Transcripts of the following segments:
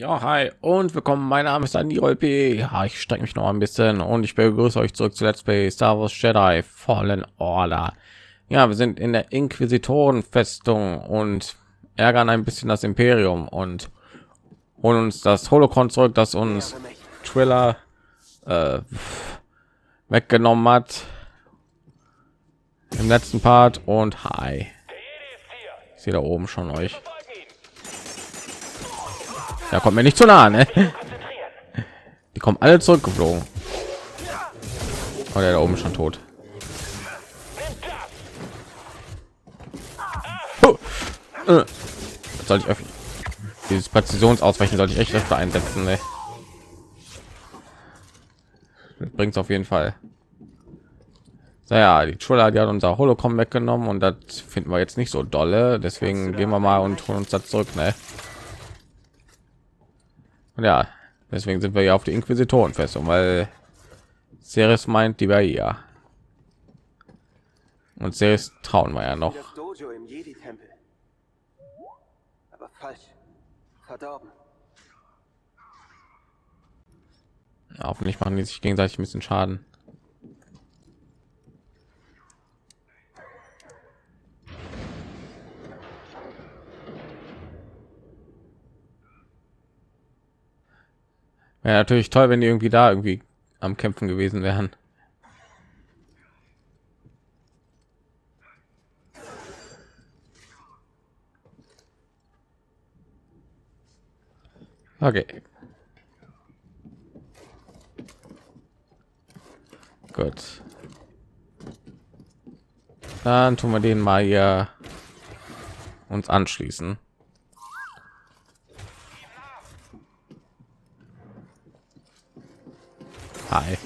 Ja, hi und willkommen. Mein Name ist Andy P. Ja, ich strecke mich noch ein bisschen und ich begrüße euch zurück zu Let's Play Star Wars Jedi Fallen Order. Ja, wir sind in der Inquisitorenfestung und ärgern ein bisschen das Imperium und holen uns das Holocron zurück, das uns Triller äh, weggenommen hat im letzten Part. Und hi, ich sehe da oben schon euch. Da kommt mir nicht zu nah, ne? Die kommen alle zurückgeflogen. Oh, der da oben schon tot. Oh. Äh. Soll ich öffnen? Dieses Präzisionsausweichen sollte ich echt öfter einsetzen, ne? Bringt auf jeden Fall. Naja, die Schule, die hat unser Hologramm weggenommen und das finden wir jetzt nicht so dolle. Deswegen gehen wir mal und holen uns das zurück, ne? Ja, deswegen sind wir ja auf die Inquisitorenfestung, weil Ceres meint, die war ja. Und Ceres trauen wir ja noch. Aber falsch. Verdorben. Ja, hoffentlich machen die sich gegenseitig ein bisschen Schaden. Ja, natürlich toll, wenn die irgendwie da irgendwie am Kämpfen gewesen wären. Okay. Gut. Dann tun wir den mal hier uns anschließen. Hi.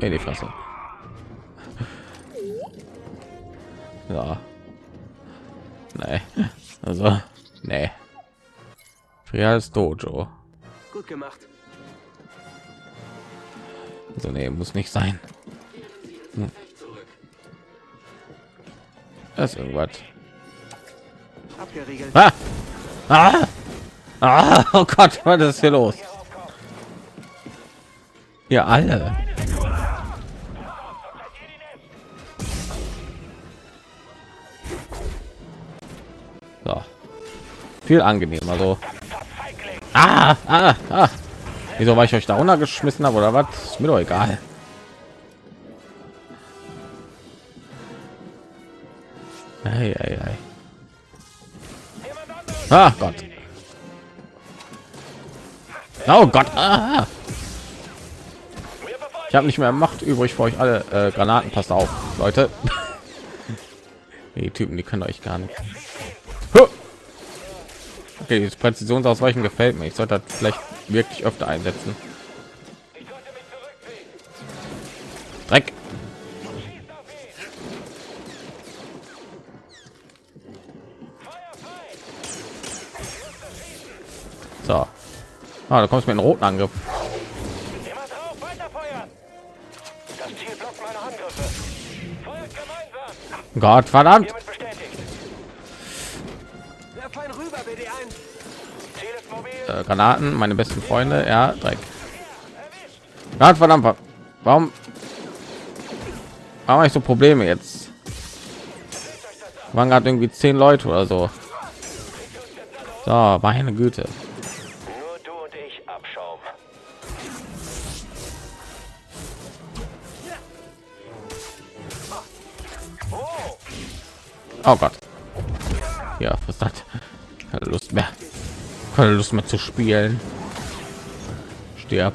In die Fresse. Ja. Nee. Also, nee. Frias Dojo. Gut gemacht. Also nee, muss nicht sein. Hm. Das ist irgendwas. Ah! Ah! Ah! Oh Gott, was ist hier los? Ja, alle. So. Viel angenehmer so. Ah, ah, ah. Wieso war ich euch da runtergeschmissen habe oder was? Ist mir doch egal. Ei, ei, ei. Ah Gott. Oh Gott. Ah. Ich habe nicht mehr Macht übrig für euch alle äh, Granaten. Passt auf, Leute. die Typen, die können euch gar nicht. Okay, das Präzisionsausweichen gefällt mir. Ich sollte das vielleicht wirklich öfter einsetzen. Dreck. Ah, da kommst du mit einem roten Angriff. Gott verdammt. Äh, Granaten, meine besten Freunde. Ja, Dreck. Gott verdammt. Warum? Warum habe ich so Probleme jetzt? Waren gerade irgendwie zehn Leute oder so. So, meine Güte. Oh Gott. Ja, was hat keine Lust mehr. Keine Lust mehr zu spielen. Stirb.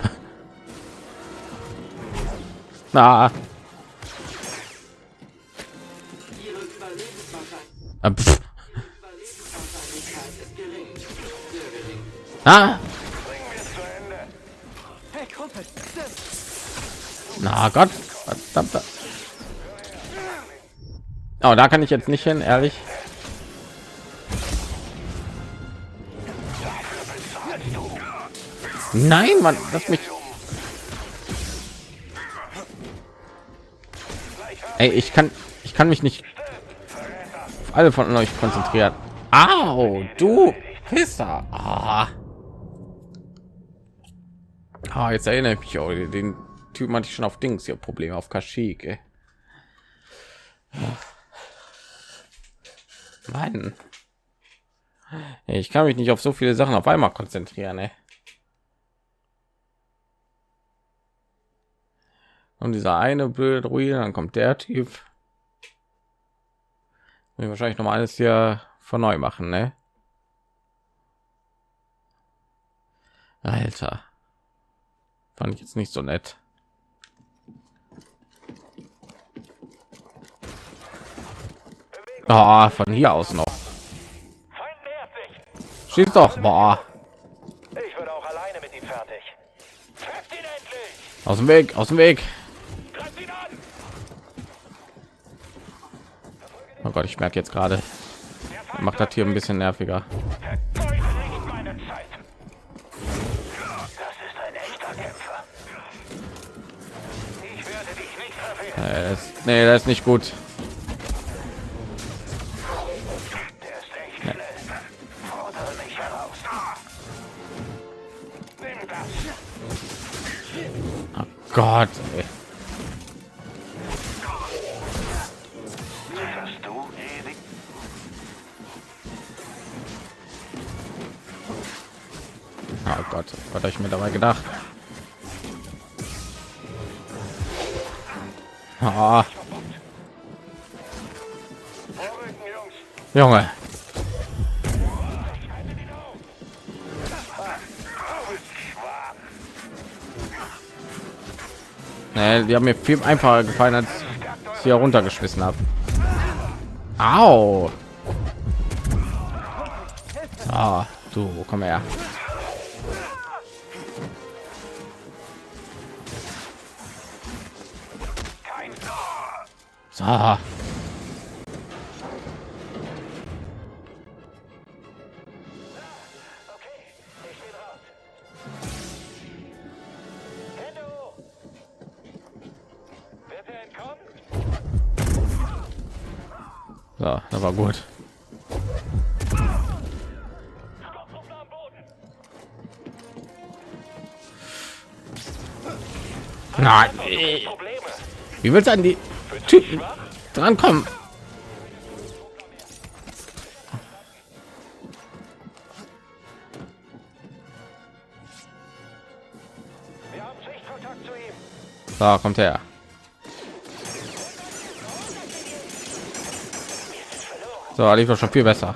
Na. Ah. ah. Na Gott, verdammt. Oh, da kann ich jetzt nicht hin, ehrlich. Nein, Mann, lass mich. Ey, ich kann, ich kann mich nicht. auf alle von euch konzentriert. Au, du Pisser. Ah. Ah, jetzt erinnere ich mich auch, den Typen hatte ich schon auf Dings hier Probleme auf Kaschik. Ey. Mann. Ich kann mich nicht auf so viele Sachen auf einmal konzentrieren. Ey. Und dieser eine blöde Ruine, dann kommt der Typ. Wir wahrscheinlich noch mal alles hier von neu machen, ne? Alter. Fand ich jetzt nicht so nett. Oh, von hier aus noch. Schieß doch, boah. Ich würde auch alleine mit ihm fertig. Trefft ihn endlich! Aus dem Weg, aus dem Weg. Greift ihn an! Oh Gott, ich merke jetzt gerade, macht das hier ein bisschen nerviger. Verfehlen. Äh, das, nee, das ist nicht gut. Gott, ey. Edi? Oh Gott, was habe ich mir dabei gedacht? Ah! Junge, nee, die haben mir viel einfacher gefallen, als ich hier runtergeschmissen habe. Au. Ah, du, komm her. So. So, das war gut. Nein, Probleme! wie willst du an die Typen drankommen? So, kommt her. So, lief schon viel besser.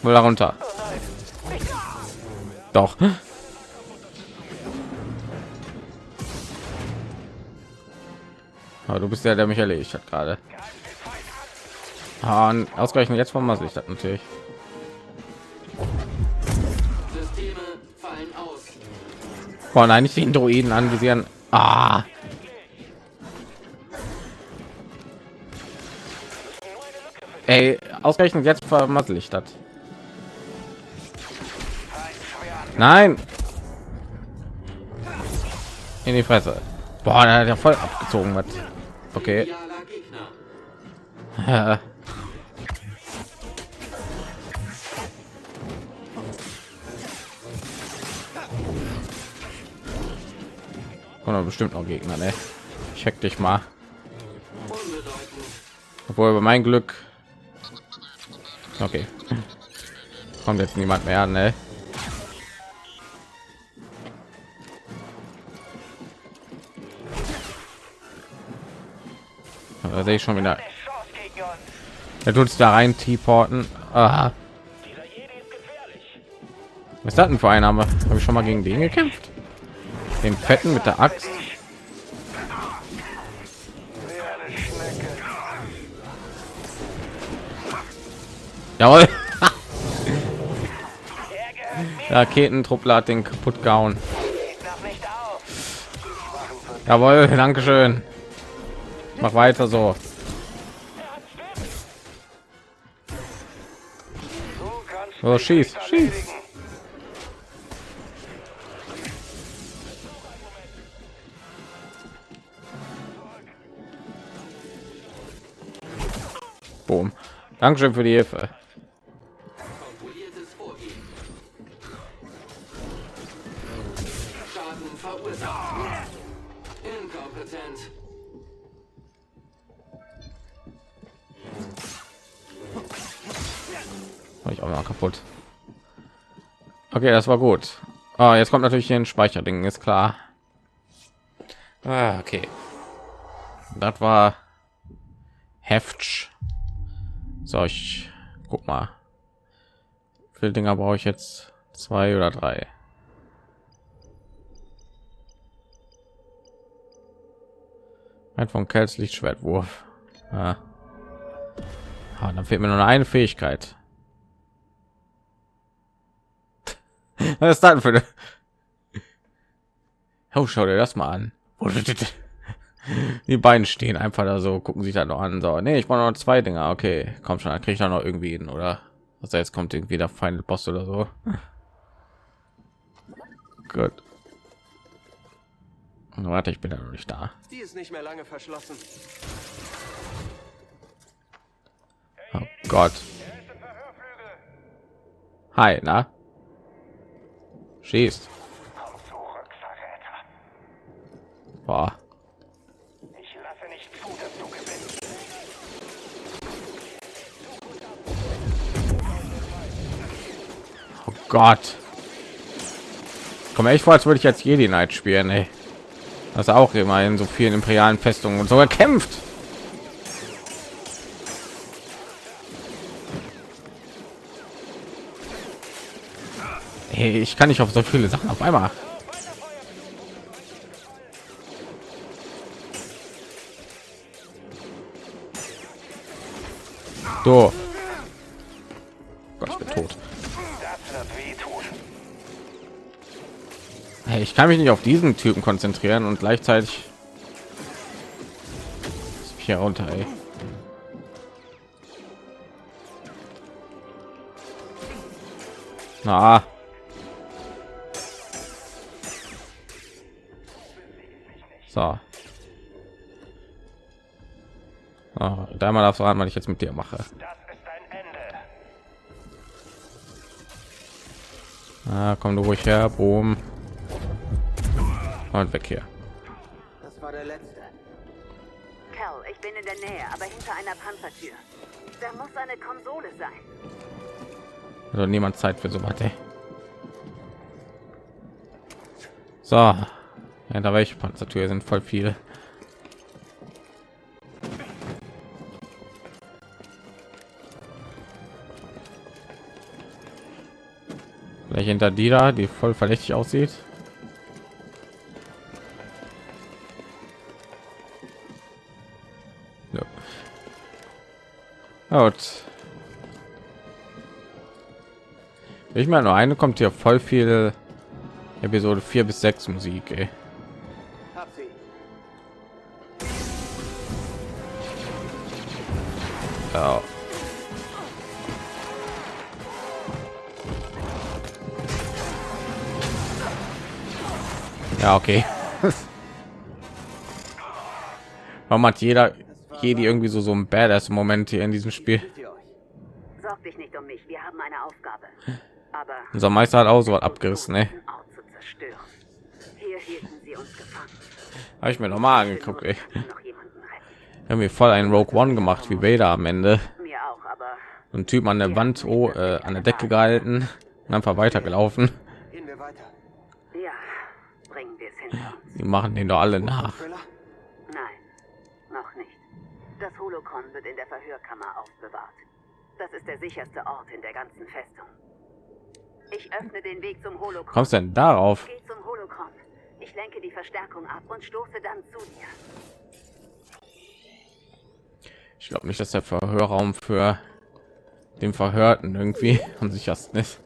Wohl darunter. Doch. Aber du bist der, der mich erledigt hat gerade. Ah, ausgerechnet jetzt von ich das natürlich. Systeme fallen aus. Boah, nein, nicht den Droiden anvisieren. Ah. Ey, ausgerechnet jetzt vermassel ich das. Nein. In die Fresse. Boah, der hat ja voll abgezogen was. Okay. Doch bestimmt noch Gegner, ne? Check dich mal. Obwohl über mein Glück. Okay. Kommt jetzt niemand mehr ne? Da sehe ich schon wieder. Er tut es da rein, T-Porten. Gefährlich. Was ist das denn für ein Name? Habe ich schon mal gegen den gekämpft? Den Fetten mit der Axt. Jawohl. Er. Raketentruppler hat den kaputt gehauen. Jawohl, danke schön. Mach weiter so. Oh, schieß, schieß. Dankeschön für die Hilfe. Ich auch noch kaputt. Okay, das war gut. Ah, jetzt kommt natürlich hier ein Speicherding, ist klar. Ah, okay. Das war Heft. So, ich guck mal. Wie viele Dinger brauche ich jetzt? Zwei oder drei? Ein von Kels Lichtschwertwurf. Ah. Ah, dann fehlt mir nur eine Fähigkeit. Was ist das für eine? Oh, schau dir das mal an. Die beiden stehen einfach da so, gucken sich da noch an. So, nee, ich brauche noch zwei Dinger. Okay, komm schon, dann kriege ich da noch irgendwie hin, oder? Was jetzt kommt irgendwie der Final Boss oder so. Gut. Warte, ich bin ja noch nicht da. Die ist nicht mehr lange verschlossen. Oh Gott. Hi, na? Schießt. Boah. Gott. Komm echt vor, als würde ich jetzt Jedi Knight spielen, ey. Das auch immer in so vielen imperialen Festungen und sogar kämpft. Hey, ich kann nicht auf so viele Sachen auf einmal. So. Ich kann mich nicht auf diesen Typen konzentrieren und gleichzeitig hier runter. Ey. Na. So. Oh, da mal darfst was ich jetzt mit dir mache. Ah, komm du ruhig her, boom. Und weg hier. Das war der letzte. Cal, ich bin in der Nähe, aber hinter einer Panzertür. Da muss eine Konsole sein. Also niemand Zeit für so was. So, ja, da welche Panzertür sind voll viele. Vielleicht hinter die da, die voll verdächtig aussieht. Gut. Ich meine, nur eine kommt hier voll viel Episode 4 bis 6 Musik, ey. Ja. Ja, okay. Warum hat jeder Jedi irgendwie so so ein Badass Moment hier in diesem Spiel? Sorg dich nicht um mich, wir haben eine Aufgabe. Aber Unser Meister hat auch so was abgerissen, ne? diesen Ort zu zerstören. Hier hielten sie uns gefangen. Habe ich mir noch mal angeguckt, ey. Retten. Irgendwie voll einen Rogue One gemacht wie Vader am Ende. Mir auch, aber ein Typ an der Wand, oh, äh, an der Decke gehalten und einfach weitergelaufen. Gehen wir weiter. ja, bringen wir es hinter uns. Die machen den doch alle nach. Das Holocron wird in der Verhörkammer aufbewahrt. Das ist der sicherste Ort in der ganzen Festung. Ich öffne den Weg zum Holocron. Kommst denn darauf? Geh zum Holocron. Ich lenke die Verstärkung ab und stoße dann zu dir. Ich glaube nicht, dass der Verhörraum für den Verhörten irgendwie am sichersten ist.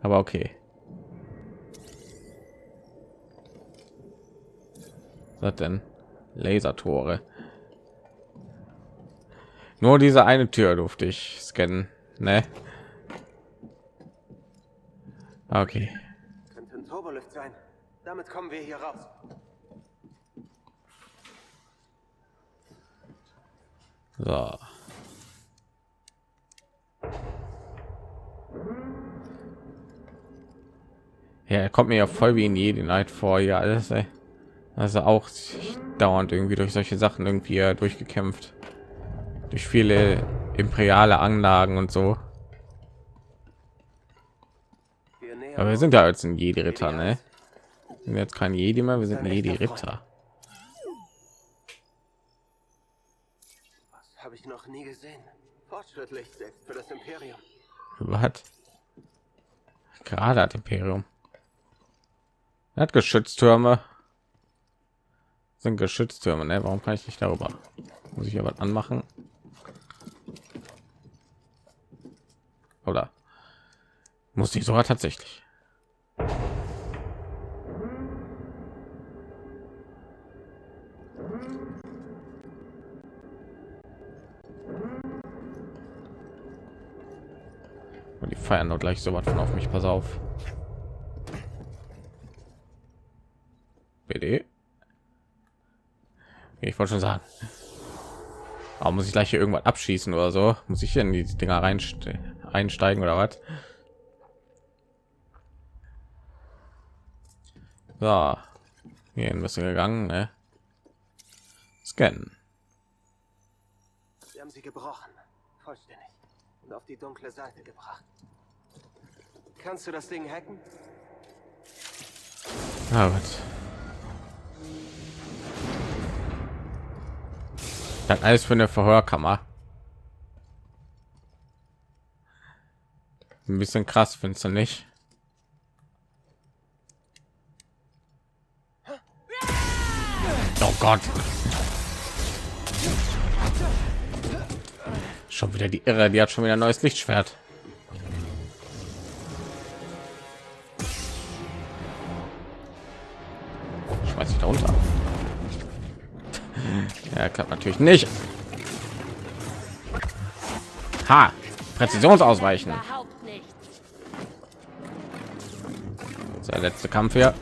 Aber okay. Was denn? Lasertore. Nur diese eine Tür durfte ich scannen, ne? Okay. Könnte ein Turbolift sein. Damit kommen wir hier raus. So. Ja, er kommt mir ja voll wie in Jedi Night vor, ja alles. Ey. Also auch dauernd irgendwie durch solche Sachen irgendwie durchgekämpft. Durch viele imperiale Anlagen und so. Aber wir sind ja jetzt ein Jedi Ritter, ne? Wir sind jetzt kein Jedi mehr, wir sind ein Jedi Ritter. Was habe ich noch nie gesehen? Fortschrittlich, selbst für das Imperium. Was? Gerade hat Imperium. Er hat Geschütztürme. Sind Geschütztürme, ne? Warum kann ich nicht darüber? Muss ich was anmachen? Oder muss ich sogar tatsächlich? Und die feiern doch gleich so was von auf mich. Pass auf. BD. Ich wollte schon sagen. Aber muss ich gleich hier irgendwas abschießen oder so? Muss ich hier in die Dinger rein einsteigen oder was? So. Hier bist du gegangen, ne? Scannen. Sie haben sie gebrochen. Vollständig. Und auf die dunkle Seite gebracht. Kannst du das Ding hacken? Na gut. Das alles für eine Verhörkammer. Ein bisschen krass, findest du nicht? Oh Gott. Schon wieder die Irre, die hat schon wieder ein neues Lichtschwert. Schmeiß ich da runter. Ja, klappt natürlich nicht. Ha! Präzisionsausweichen. Der letzte Kampf hier.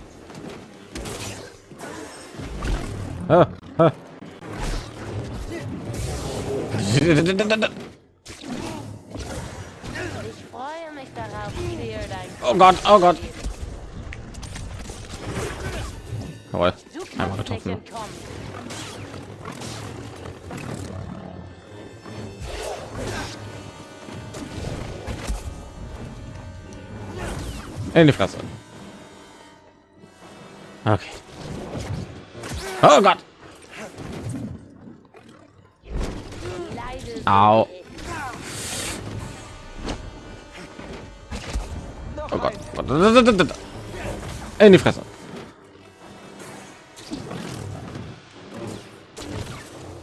Oh Gott, oh Gott. Jawohl, einmal getroffen. entkommen. In die Fresse. Okay. Oh Gott. Au. Oh Gott. In die Fresse.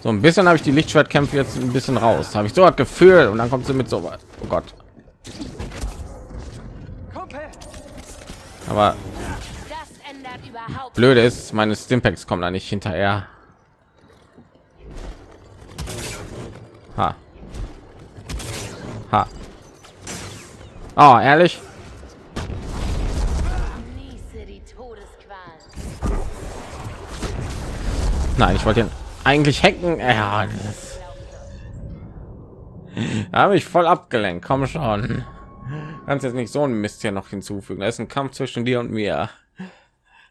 So ein bisschen habe ich die Lichtschwertkämpfe jetzt ein bisschen raus. Habe ich so ein Gefühl und dann kommt sie mit so was. Oh Gott. Aber blöde ist, meine Stimpacks kommen da nicht hinterher. Ha. Ha. Oh, ehrlich? Nein, ich wollte ihn eigentlich hacken. Ja, habe ich voll abgelenkt. Komm schon. Kannst jetzt nicht so ein Mist hier noch hinzufügen. Da ist ein Kampf zwischen dir und mir.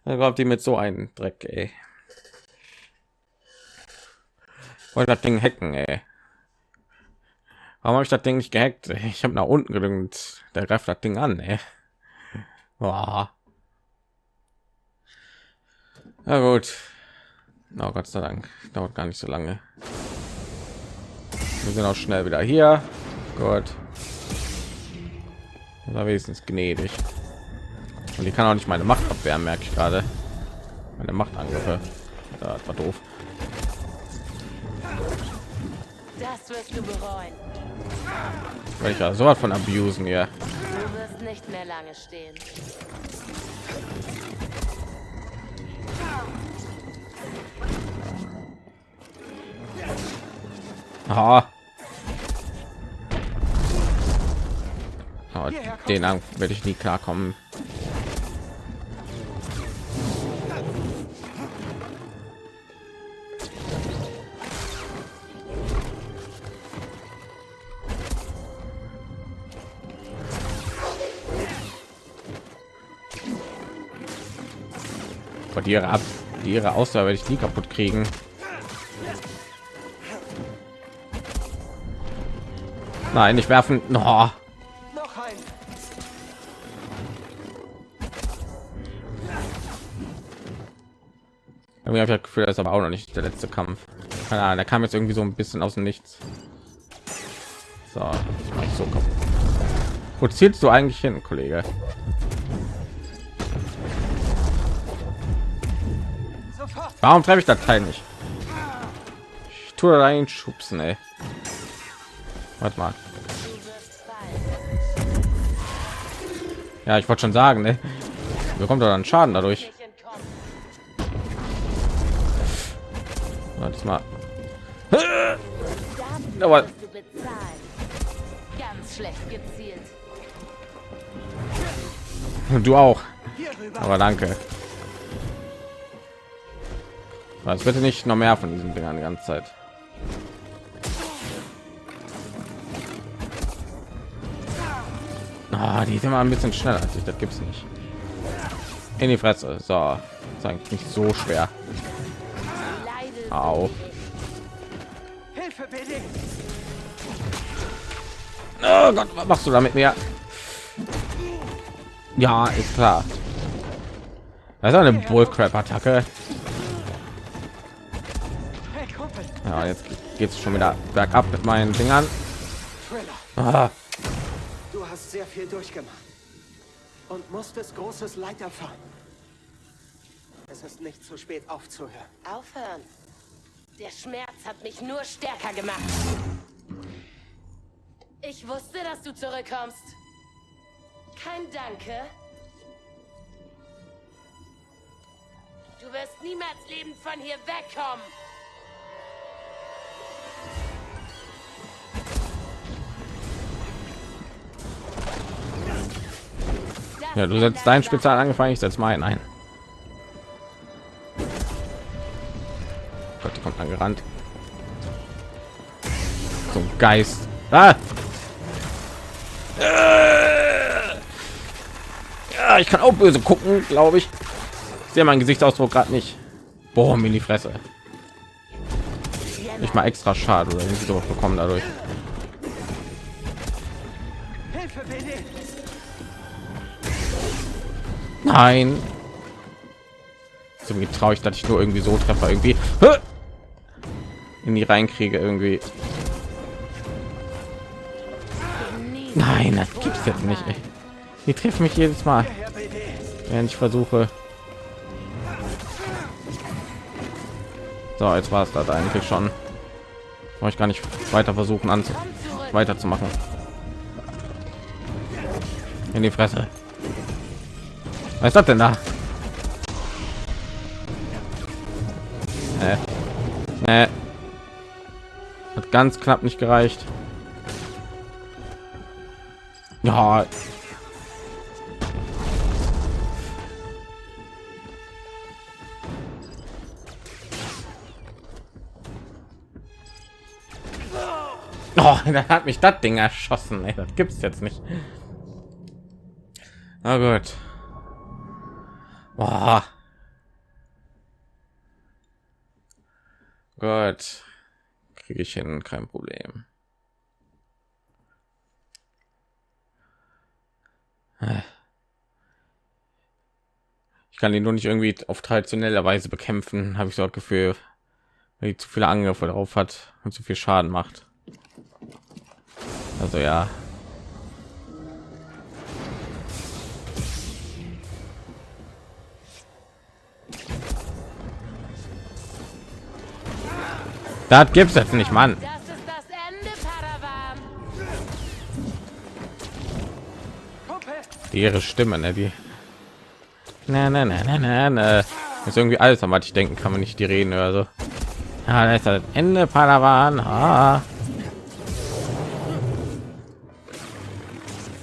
Da glaubt die mit so einen Dreck, ey. Wollte das Ding hacken, ey. Warum habe ich das Ding nicht gehackt? Ich habe nach unten gedrückt. Der greift das Ding an, ey. Boah. Na gut. Oh Gott sei Dank. Dauert gar nicht so lange. Wir sind auch schnell wieder hier. Gut. War wenigstens gnädig. Und die kann auch nicht meine Macht abwehren, merke ich gerade. Meine Machtangriffe. Ja, Das war doof. Das wirst du bereuen. Weil ich ja so was von abusen hier. Du wirst nicht mehr lange stehen. Aha. Oh, denen werde ich nie klarkommen. Von ihre ab ihre Ausdauer werde ich nie kaputt kriegen. Nein, nicht werfen. No. Noch. Irgendwie habe ich das Gefühl, das ist aber auch noch nicht der letzte Kampf. Keine Ahnung, der kam jetzt irgendwie so ein bisschen aus dem Nichts. So, ich mach so kaputt. Wo zielst du eigentlich hin, Kollege? Warum treffe ich das Teil nicht? Ich tue da einen Schubsen, ey. Warte mal. Ja, ich wollte schon sagen, ne? Bekommt doch dann Schaden dadurch. Warte mal. Aber- du auch. Aber danke. Was bitte nicht noch mehr von diesen Dingern die ganze Zeit. Ah, die sind mal ein bisschen schneller als ich. Das gibt's nicht. In die Fresse. So, ist eigentlich nicht so schwer. Au. Hilfe. Oh Gott, was machst du da mit mir? Ja, ist klar. Das ist eine Bullcrap-Attacke. Ja, jetzt geht es schon wieder bergab mit meinen Dingern. Thriller. Ah, Du hast sehr viel durchgemacht. Und musstest großes Leid erfahren. Es ist nicht zu spät aufzuhören. Aufhören. Der Schmerz hat mich nur stärker gemacht. Ich wusste, dass du zurückkommst. Kein Danke. Du wirst niemals lebend von hier wegkommen. Ja, du setzt ändert dein überhaupt Spezial angefangen, ich setze meinen ein. Gott, die kommt angerannt. So ein Geist. Ah! Ja, ich kann auch böse gucken, glaube ich. Ich sehe mein Gesichtsausdruck gerade nicht. Boah, mir die Fresse. Nicht mal extra schade oder irgendwie bekommen dadurch. Nein. So wie traue ich, dass ich nur irgendwie so treffe irgendwie in die reinkriege irgendwie. Nein, das gibt's jetzt nicht. Ey. Die treffen mich jedes Mal, während ich versuche. So, jetzt war es das eigentlich schon. Brauche ich gar nicht weiter versuchen an weiterzumachen. In die Fresse. Was ist das denn da? Äh. Äh. Hat ganz knapp nicht gereicht. Ja. Oh, da hat mich das Ding erschossen. Ey, das gibt's jetzt nicht. Na gut. Boah. Gut. Kriege ich hin, kein Problem. Ich kann ihn nur nicht irgendwie auf traditionelle Weise bekämpfen, habe ich so das Gefühl, weil die zu viele Angriffe drauf hat und zu viel Schaden macht. Also ja. Das gibt's jetzt nicht, Mann. Das ist das Ende, Padawan. Kumpel. Die ihre Stimme, ne, die. Na, na, na, na, na, na. Ist irgendwie alles, an was ich denken kann, wenn ich die reden oder so. Ja, da ist das Ende, Padawan. Ah.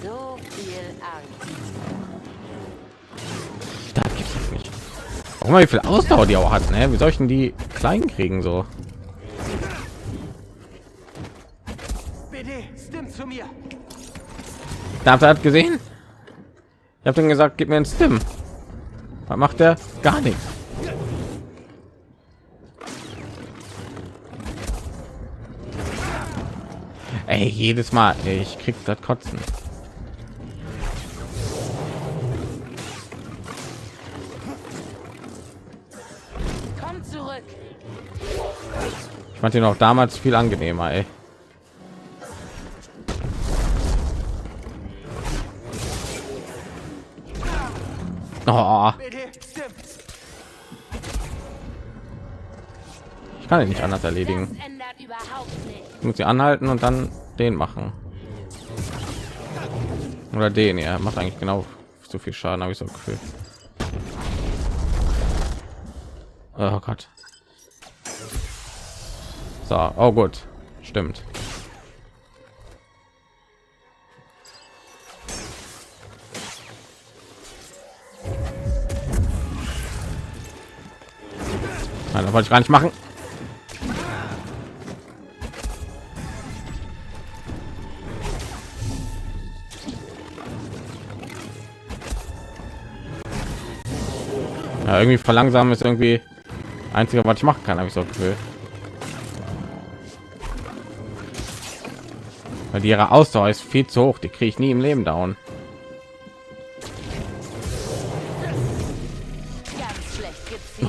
So viel Angst. Da gibt's nicht. Warum wie viel Ausdauer die auch hat, ne? Wie soll ich denn die klein kriegen so? Da habt ihr das gesehen? Ich habe dann gesagt, gib mir ein Stim. Was macht er? Gar nichts. Ey, jedes Mal, ey, ich krieg das Kotzen. Komm zurück. Ich fand ihn auch damals viel angenehmer, ey. Oh, ich kann ihn nicht anders erledigen. Ich muss sie anhalten und dann den machen. Oder den, ja, macht eigentlich genau so viel Schaden, habe ich so ein Gefühl. Oh Gott. So, oh gut, stimmt. Das wollte ich gar nicht machen. Ja, irgendwie verlangsamen ist irgendwie einzige, was ich machen kann, habe ich so Gefühl. Weil die ihre Ausdauer ist viel zu hoch, die kriege ich nie im Leben down.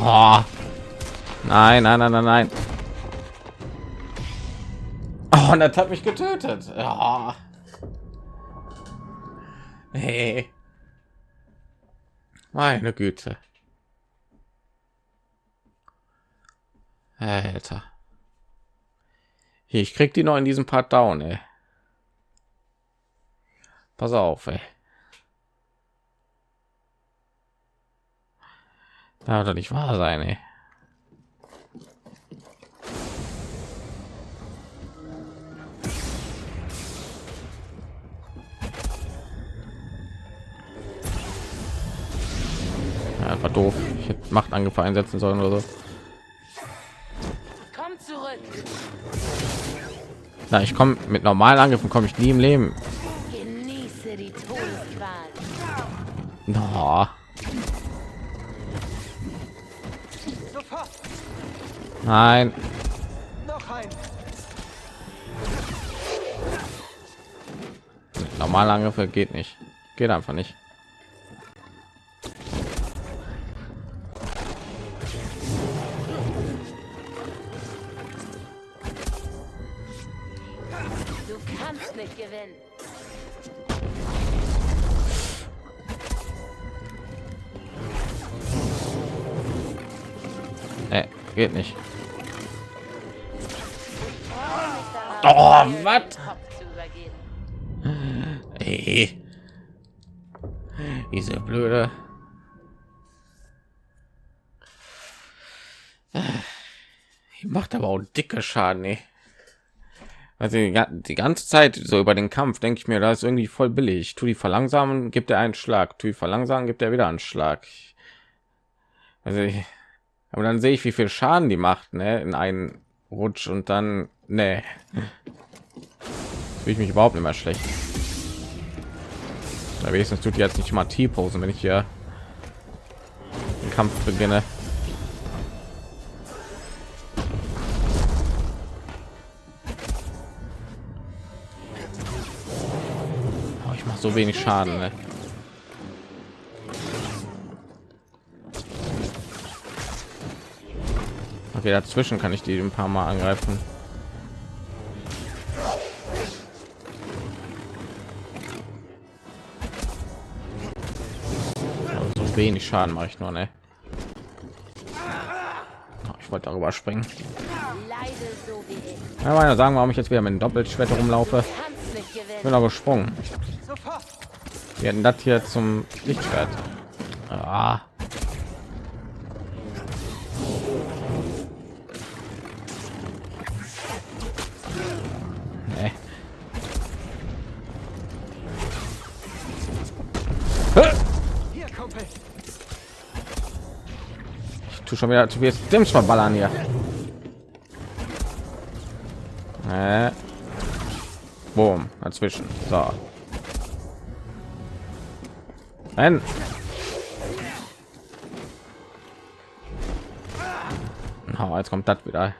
Oh. Nein, nein, nein, nein, nein. Oh, und das hat mich getötet. Ja. Hey. Meine Güte. Alter. Hier, ich krieg die noch in diesem Part down, ey. Pass auf, ey. Da doch nicht wahr sein, ey. War doof. Ich hätte Machtangriffe einsetzen sollen oder so. Komm zurück. Na, ich komme mit normalen Angriffen komme ich nie im Leben. Genieße die Todesqual. No. Nein. Noch ein. Normale Angriffe geht nicht. Geht einfach nicht. Diese blöde. Die macht aber auch dicke Schaden, ey. Also die ga- die ganze Zeit so über den Kampf denke ich mir, das ist irgendwie voll billig. Tu die verlangsamen, gibt er einen Schlag. Tu die verlangsamen, gibt er wieder einen Schlag. Also ich, aber dann sehe ich, wie viel Schaden die macht, ne, in einen Rutsch und dann, ne, fühle ich mich überhaupt nicht mehr schlecht. Na, wenigstens tut jetzt nicht mal T-Posen, wenn ich hier den Kampf beginne. Oh, ich mache so wenig Schaden. Ne? Okay, dazwischen kann ich die ein paar Mal angreifen. Wenig Schaden mache ich nur, ne? Oh, Ich wollte darüber springen. Ja, meine sagen, warum ich jetzt wieder mit dem Doppelschwert rumlaufe. Ich bin aber gesprungen. Wir hatten das hier zum Lichtschwert. Ah. Schon wieder zu viel Stims verballern hier. Äh. Boom, dazwischen. So. Nein. Oh, jetzt kommt das wieder.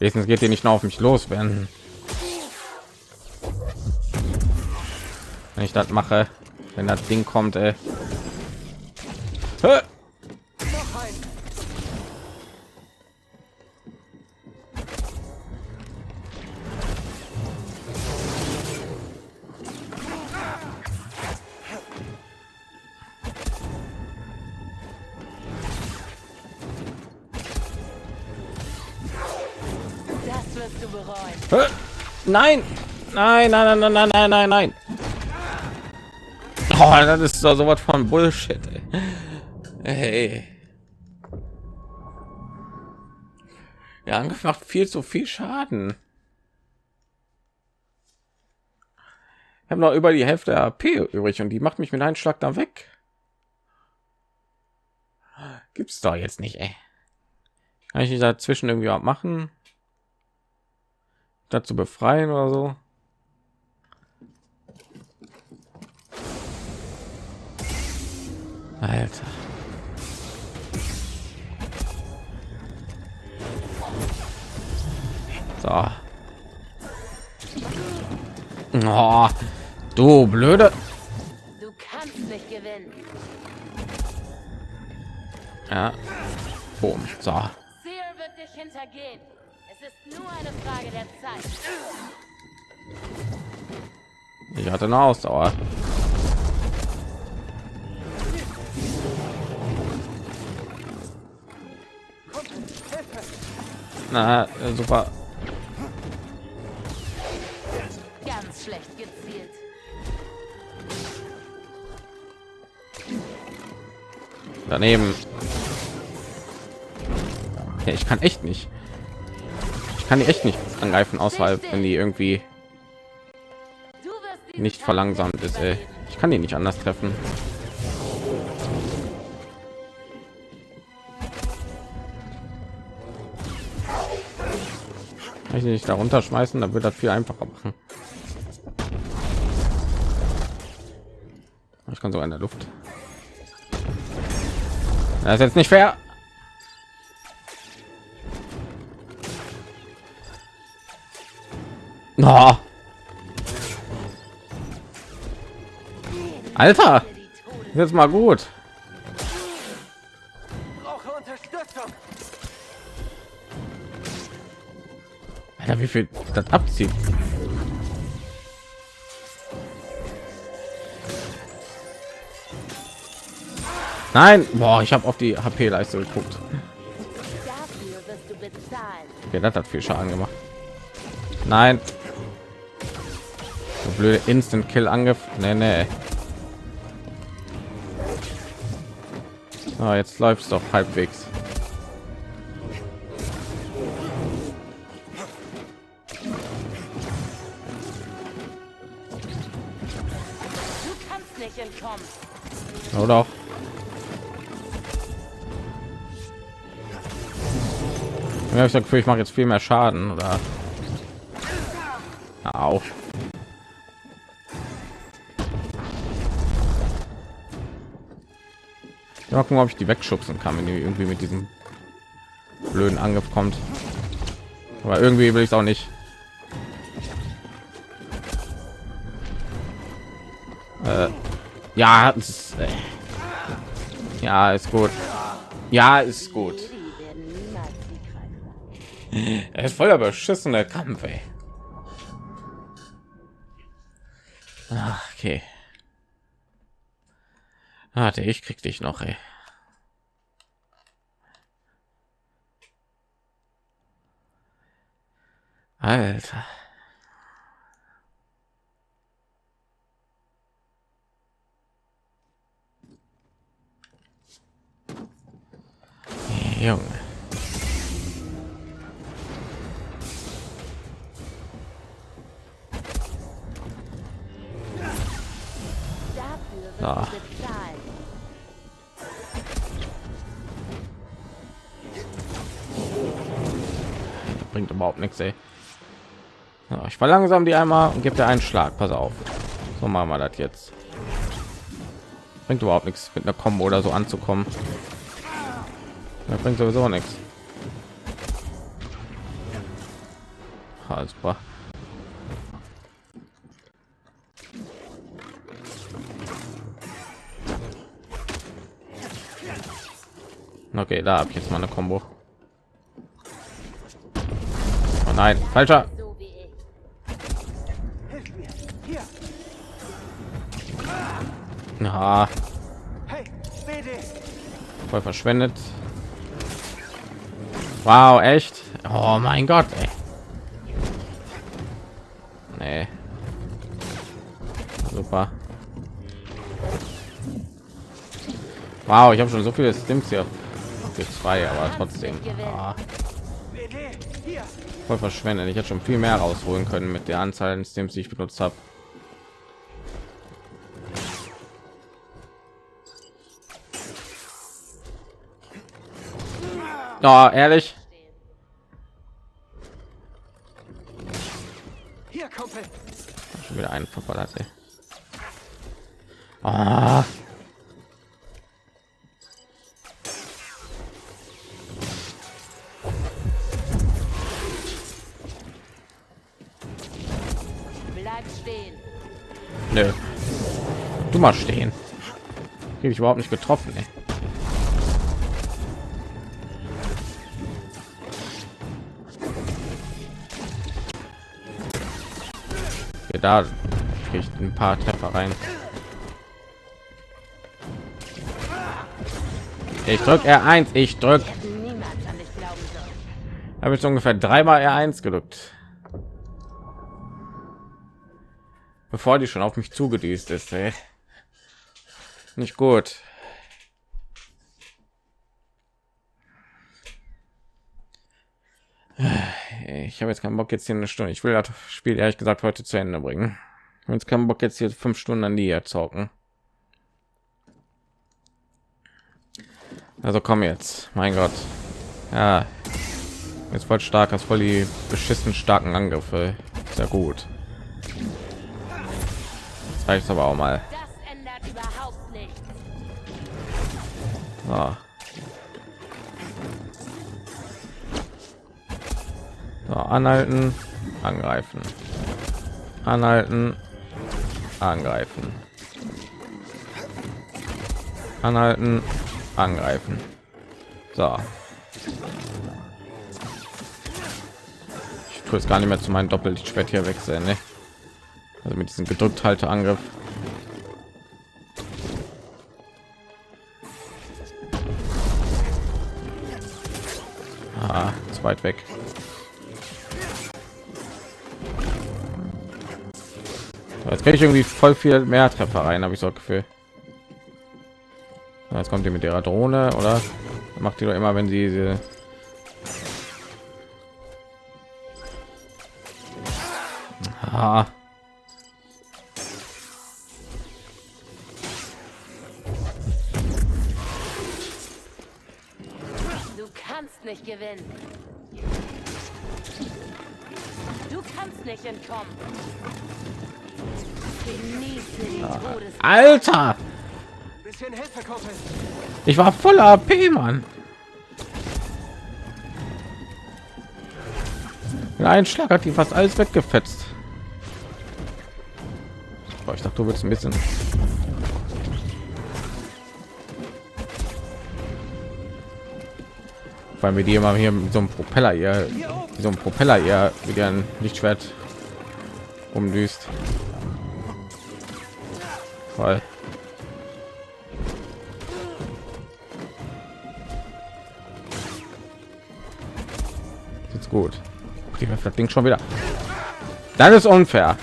Wenigstens geht ihr nicht noch auf mich los, wenn wenn ich das mache, wenn das Ding kommt. Ey. Hä? Nein, nein, nein, nein, nein, nein, nein, nein. Oh, das ist doch sowas von Bullshit. Ey. Hey. Ja, macht viel zu viel Schaden. Ich habe noch über die Hälfte AP übrig und die macht mich mit einem Schlag da weg. Gibt's doch jetzt nicht, ey. Kann ich dazwischen irgendwie auch machen? dazu befreien oder so. Alter. So. Oh, du blöde. Du kannst nicht gewinnen. Ja. Boom. So. Seer wird dich hintergehen. Es ist nur eine Frage der Zeit. Ich hatte eine Ausdauer. Na, super. Daneben. Ja, ich kann echt nicht. Ich kann die echt nicht angreifen, außerhalb, wenn die irgendwie nicht verlangsamt ist. Ey. Ich kann die nicht anders treffen. Ich nicht darunter schmeißen, dann wird das viel einfacher machen. Ich kann so in der Luft. Das ist jetzt nicht fair. No. Alter, jetzt mal gut. Alter, wie viel das abzieht. Nein, boah, ich habe auf die HP-Leiste geguckt. Okay, das hat viel Schaden gemacht. Nein. So blöde Instant Kill angriff. Nee, nee. So, jetzt läuft doch halbwegs. Du kannst nicht entkommen. Oder auch. Ja, ich sag, ich mache jetzt viel mehr Schaden oder. Au. Ja, gucken, ob ich die wegschubsen kann, wenn die irgendwie mit diesem blöden Angriff kommt. Aber irgendwie will ich es auch nicht. Äh, ja, ist, äh, ja, ist gut. Ja, ist gut. Die werden niemals siegreich sein. Er ist voller beschissener Kampf, ey. Ach, okay. Warte, ich krieg dich noch, ey. Alter. Junge. Bezahlen. bringt überhaupt nichts ey. Ja, ich verlangsam die einmal und gibt er einen schlag pass auf so machen wir das jetzt bringt überhaupt nichts mit einer kombo oder so anzukommen das bringt sowieso nichts super. Okay, da habe ich jetzt mal eine Combo. Oh nein, falscher. BD. voll verschwendet. Wow, echt? Oh mein Gott, ey. Nee. Super. Wow, ich habe schon so viele Stims hier. Für zwei, aber trotzdem. Ah, voll verschwendet. Ich hätte schon viel mehr rausholen können mit der Anzahl an Stims, die ich benutzt habe. Oh, ehrlich? Schon wieder einen verballert, ey. Ah. Stehen. Nö. Du mal stehen. Krieg ich überhaupt nicht getroffen, ey. Okay, da krieg ich ein paar Treffer rein. Ich drück R1, ich drück. Habe jetzt ungefähr dreimal R1 gedrückt. Bevor die schon auf mich zugedüst ist, ey. Nicht gut. Ich habe jetzt keinen Bock jetzt hier eine Stunde. Ich will das Spiel ehrlich gesagt heute zu Ende bringen. Jetzt keinen Bock jetzt hier fünf Stunden an die zocken. Also komm jetzt, mein Gott. Ja, jetzt voll stark, hast voll die beschissen starken Angriffe. Sehr gut. Reicht aber auch mal. Das ändert überhaupt nichts. So. So, anhalten, angreifen, anhalten, angreifen, anhalten, angreifen. So. Ich tue es gar nicht mehr zu meinem Doppelschwert hier wechseln, ne? Also mit diesem gedrückt halte Angriff. Ah, zu weit weg. Jetzt kriege ich irgendwie voll viel mehr Treffer rein, habe ich so das Gefühl. Jetzt kommt ihr mit ihrer Drohne, oder? Macht die doch immer, wenn sie diese Ah. Alter! Ich war voller AP, Mann. Mit einem Schlag hat die fast alles weggefetzt. Boah, ich dachte, du willst ein bisschen. Weil wir die immer hier mit so einem Propeller wie so ein Propeller eher wieder ein Lichtschwert umdüst. Voll. Jetzt gut. Wirft das Ding schon wieder. Das ist unfair.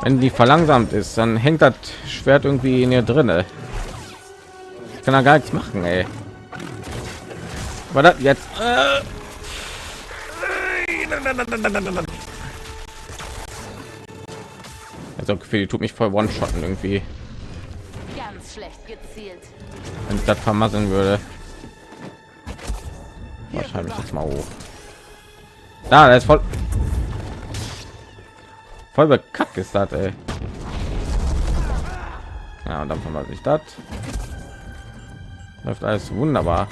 Wenn die verlangsamt ist, dann hängt das Schwert irgendwie in ihr drinne. Ich kann da gar nichts machen, ey. War das jetzt? Äh. Also Gefühl, die tut mich voll one-shotten irgendwie. schlecht gezielt. wenn ich das vermasseln würde. Wahrscheinlich jetzt mal hoch. Da, der ist voll voll bekackt ist das, ey. Ja, und dann vermassel ich das. Läuft alles wunderbar.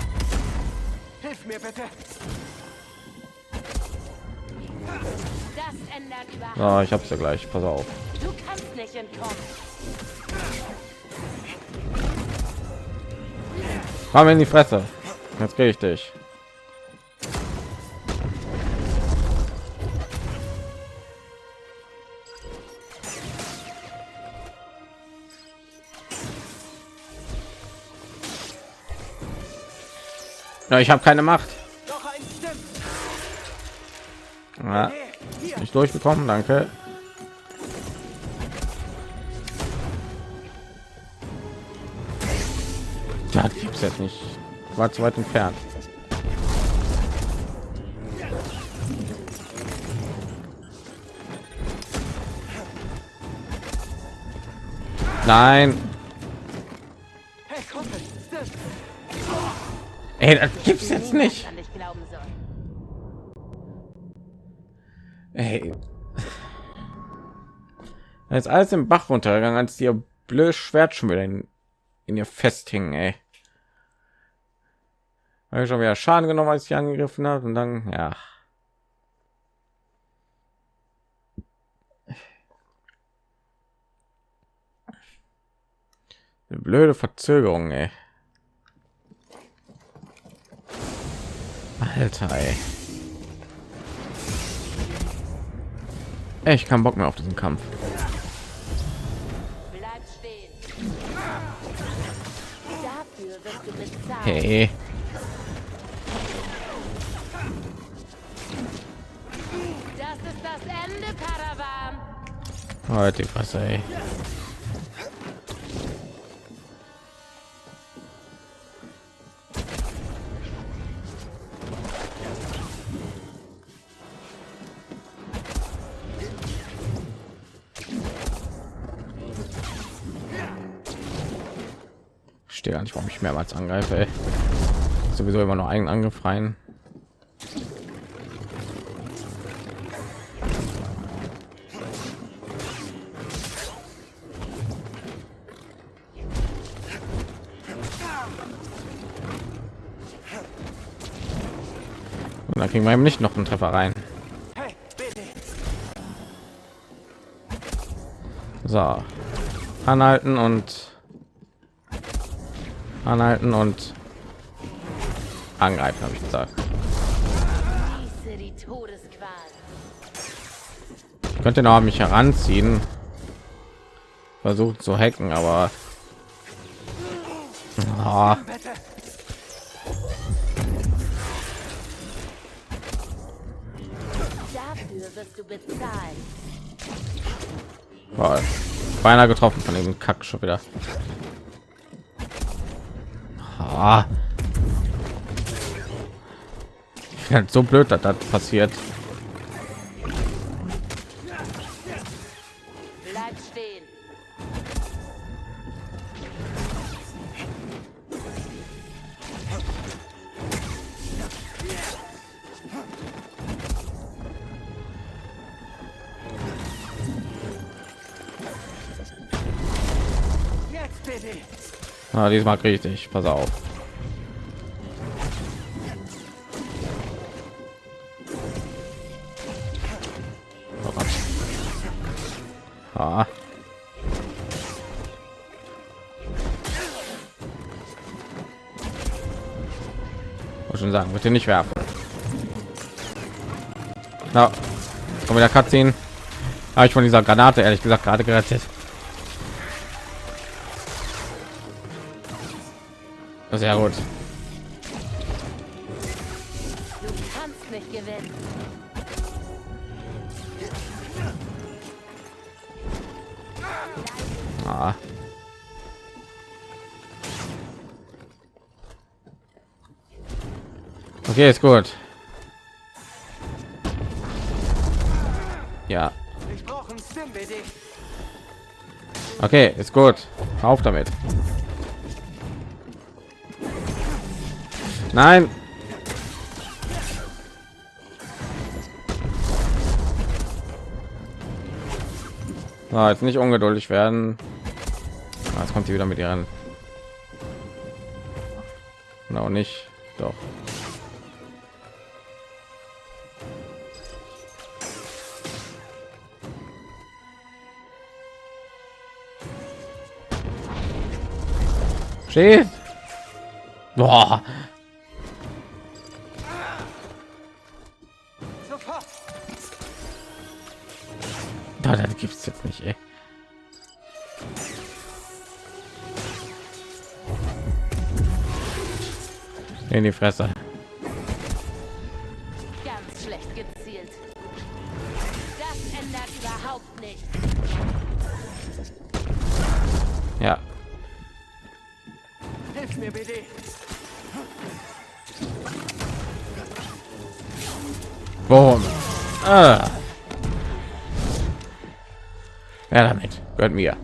Hilf mir bitte. Das ändert überhaupt. So, ich hab's ja gleich. Pass auf. Du kannst nicht entkommen. Komm in die Fresse. Jetzt krieg ich dich. Ja, ich habe keine Macht. Ja, nicht durchbekommen, danke. Ja, die gibt's jetzt nicht. War zu weit entfernt. Nein, ey, das gibt's jetzt nicht. An dich glauben soll. Ey. Jetzt alles im Bach runtergegangen, als ihr blöd Schwert schon wieder in, in ihr festhing, ey. Habe ich schon wieder Schaden genommen, als ich angegriffen hat und dann, ja. Eine blöde Verzögerung, ey. Alter, ey. Echt keinen Bock mehr auf diesen Kampf. Bleib stehen. Dafür wirst du bezahlt. Hey. Das ist das Ende, Padawan. Heute was, ey. Ich Stehe gar nicht, warum ich mehrmals angreife. Ey. Sowieso immer nur einen Angriff rein. Und dann kriegen wir eben nicht noch einen Treffer rein. So, anhalten und anhalten und angreifen, habe ich gesagt. Ich könnte noch mich heranziehen, versucht zu hacken, aber bezahlt. boah, beinahe getroffen von dem Kack schon wieder. Ah. Ja, so blöd, dass das passiert. Bleib stehen. Jetzt bitte. Ah, diesmal kriege ich dich. Pass auf. Wollte schon sagen, bitte nicht werfen. Na, komm wieder Cutscene. Habe ich von dieser Granate ehrlich gesagt gerade gerettet. Sehr gut. geht's gut. Ja. Okay, ist gut. Auf damit. Nein. So, jetzt nicht ungeduldig werden. Ah, jetzt kommt sie wieder mit ihren. Genau nicht. Steht. Boah. Da, das gibt's jetzt nicht, ey. In die Fresse. Ganz schlecht gezielt. Das ändert überhaupt nicht. Mir, BD! Boom. Ah. Ja, damit. Gehört mir.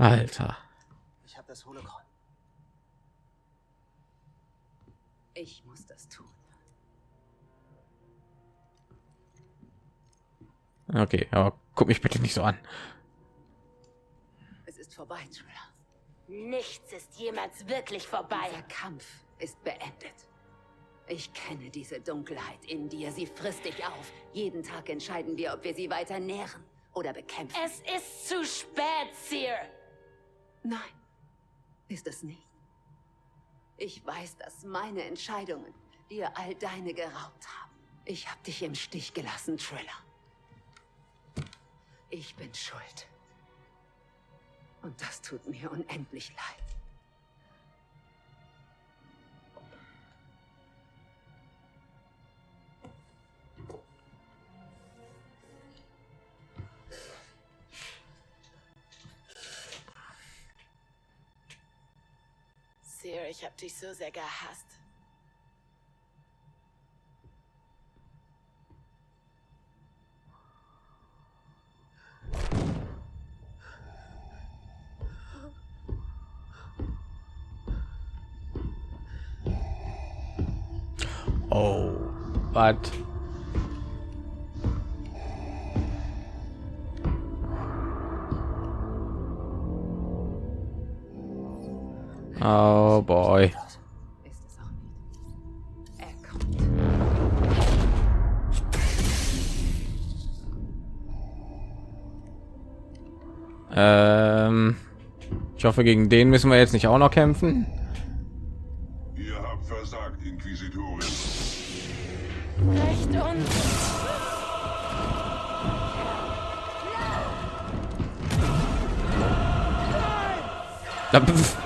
Alter. Ich habe das Holocron. Ich muss das tun. Okay, aber guck mich bitte nicht so an. Es ist vorbei, Triller. nichts ist jemals wirklich vorbei. Der Kampf ist beendet. Ich kenne diese Dunkelheit in dir. Sie frisst dich auf. Jeden Tag entscheiden wir, ob wir sie weiter nähren oder bekämpfen. Es ist zu spät, Seer. Nein, ist es nicht. Ich weiß, dass meine Entscheidungen dir all deine geraubt haben. Ich habe dich im Stich gelassen, Triller. Ich bin schuld. Und das tut mir unendlich leid. Seer, ich hab dich so sehr gehasst. Was? Oh boy. Ähm, ich hoffe, gegen den müssen wir jetzt nicht auch noch kämpfen. Da- pf.